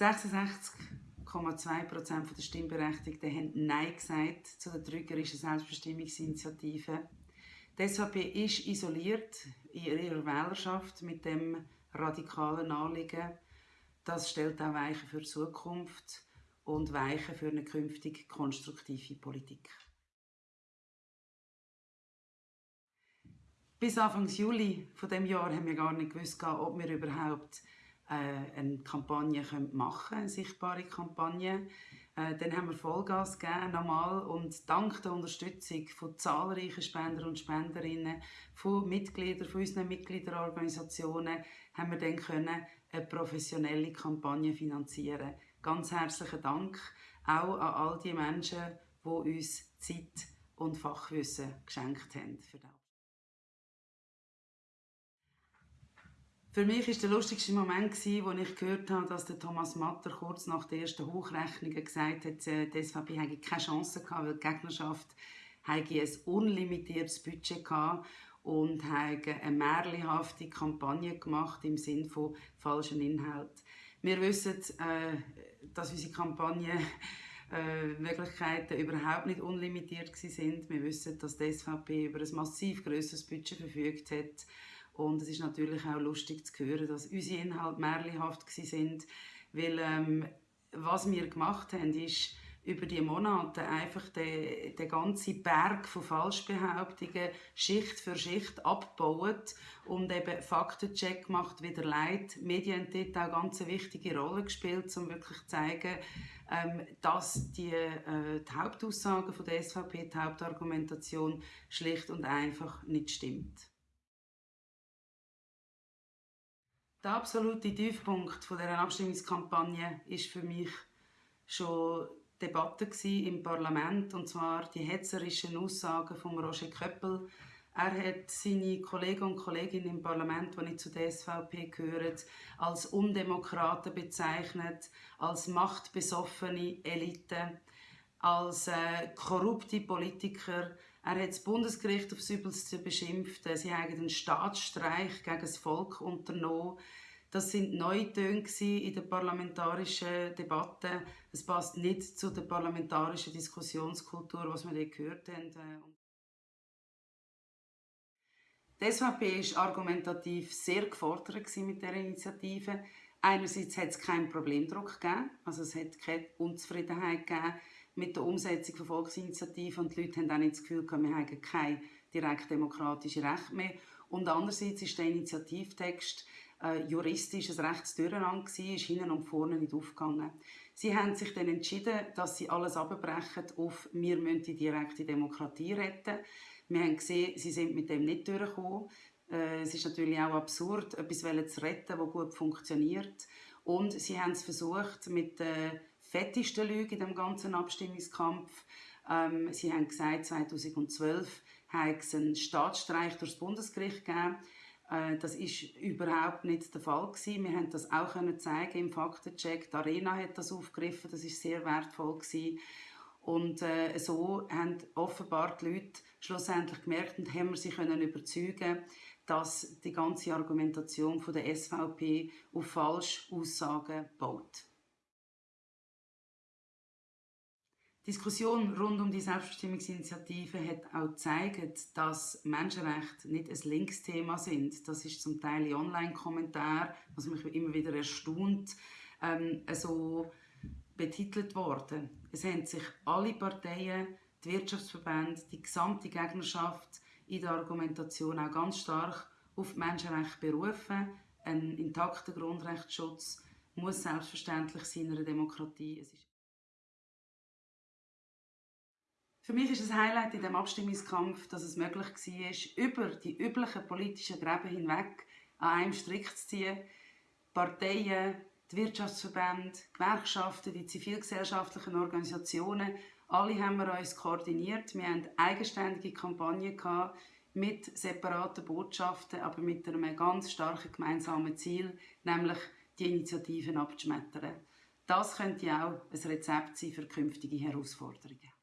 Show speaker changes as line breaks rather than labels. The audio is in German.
66,2 Prozent der Stimmberechtigten haben Nein gesagt zu der trügerischen Selbstbestimmungsinitiative. Die SVP ist isoliert in ihrer Wählerschaft mit dem radikalen Anliegen. Das stellt auch Weichen für die Zukunft und Weichen für eine künftig konstruktive Politik. Bis Anfang Juli von dem Jahr haben wir gar nicht gewusst, ob wir überhaupt eine Kampagne machen eine sichtbare Kampagne. Äh, dann haben wir Vollgas gegeben, nochmal, und dank der Unterstützung von zahlreichen Spender und Spenderinnen, von Mitgliedern, von unseren Mitgliederorganisationen, haben wir dann können eine professionelle Kampagne finanzieren. Ganz herzlichen Dank auch an all die Menschen, die uns Zeit und Fachwissen geschenkt haben. Für das. Für mich war der lustigste Moment, als ich gehört habe, dass Thomas Matter kurz nach der ersten Hochrechnung gesagt hat, äh, die SVP hätte keine Chance gehabt, weil die Gegnerschaft ein unlimitiertes Budget gehabt und eine märchenhafte Kampagne gemacht im Sinne von falschen Inhalt. Wir wissen, äh, dass unsere Kampagne äh, Möglichkeiten überhaupt nicht unlimitiert sind. Wir wissen, dass die SVP über ein massiv größeres Budget verfügt hat und es ist natürlich auch lustig zu hören, dass unsere Inhalte märchenhaft sind, weil ähm, was wir gemacht haben, ist über die Monate einfach den, den ganzen Berg von Falschbehauptungen Schicht für Schicht abgebaut und eben Faktencheck gemacht, wie der Leid. Medien haben dort auch ganz eine wichtige Rolle gespielt, um wirklich zu zeigen, ähm, dass die, äh, die Hauptaussagen von der SVP, die Hauptargumentation schlicht und einfach nicht stimmt. Der absolute Tiefpunkt dieser Abstimmungskampagne ist für mich schon die Debatte im Parlament, und zwar die hetzerischen Aussagen von Roger Köppel. Er hat seine Kollegen und Kolleginnen im Parlament, die nicht zu der SVP gehören, als Undemokraten bezeichnet, als machtbesoffene Elite, als äh, korrupte Politiker. Er hat das Bundesgericht aufs Übelste beschimpft. Sie haben einen Staatsstreich gegen das Volk unternommen. Das sind Neutöne in der parlamentarischen Debatte. Es passt nicht zu der parlamentarischen Diskussionskultur, was wir hier gehört haben. Die SVP war argumentativ sehr gefordert mit dieser Initiative. Einerseits hat es keinen Problemdruck gegeben, also es hat keine Unzufriedenheit gegeben mit der Umsetzung von Volksinitiativen und die Leute haben auch nicht das Gefühl, wir haben kein direkt demokratisches Recht mehr. Und andererseits ist der Initiativtext äh, juristisch ein rechtes Durcheinander ist hinten und vorne nicht aufgegangen. Sie haben sich dann entschieden, dass sie alles abbrechen auf «Wir müssen die direkte Demokratie retten». Wir haben gesehen, sie sind mit dem nicht durchgekommen. Äh, es ist natürlich auch absurd, etwas zu retten, das gut funktioniert. Und sie haben es versucht mit der fettesten Lüge in dem ganzen Abstimmungskampf. Ähm, sie haben gesagt, 2012 hat es einen Staatsstreich durchs Bundesgericht gegeben. Äh, das ist überhaupt nicht der Fall gewesen. Wir haben das auch können zeigen im Faktencheck. Die Arena hat das aufgegriffen. Das ist sehr wertvoll gewesen. Und äh, so haben offenbar die Leute schlussendlich gemerkt und haben sie können überzeugen, dass die ganze Argumentation von der SVP auf falsche Aussagen baut. Diskussion rund um die Selbstbestimmungsinitiative hat auch gezeigt, dass Menschenrechte nicht ein Linksthema sind. Das ist zum Teil in Online-Kommentaren, was mich immer wieder erstaunt, ähm, so betitelt worden. Es haben sich alle Parteien, die Wirtschaftsverbände, die gesamte Gegnerschaft in der Argumentation auch ganz stark auf Menschenrechte berufen. Ein intakter Grundrechtsschutz muss selbstverständlich sein in einer Demokratie. Für mich ist das Highlight in dem Abstimmungskampf, dass es möglich war, über die üblichen politischen Gräben hinweg an einem Strick zu ziehen. Parteien, die Wirtschaftsverbände, Gewerkschaften, die zivilgesellschaftlichen Organisationen, alle haben wir uns koordiniert. Wir hatten eigenständige Kampagnen mit separaten Botschaften, aber mit einem ganz starken gemeinsamen Ziel, nämlich die Initiativen abzuschmettern. Das könnte auch ein Rezept sein für künftige Herausforderungen.